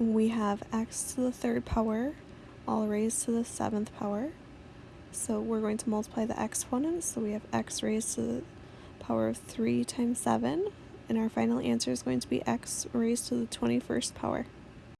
we have x to the third power all raised to the seventh power. So we're going to multiply the exponents. So we have x raised to the power of 3 times 7. And our final answer is going to be x raised to the 21st power.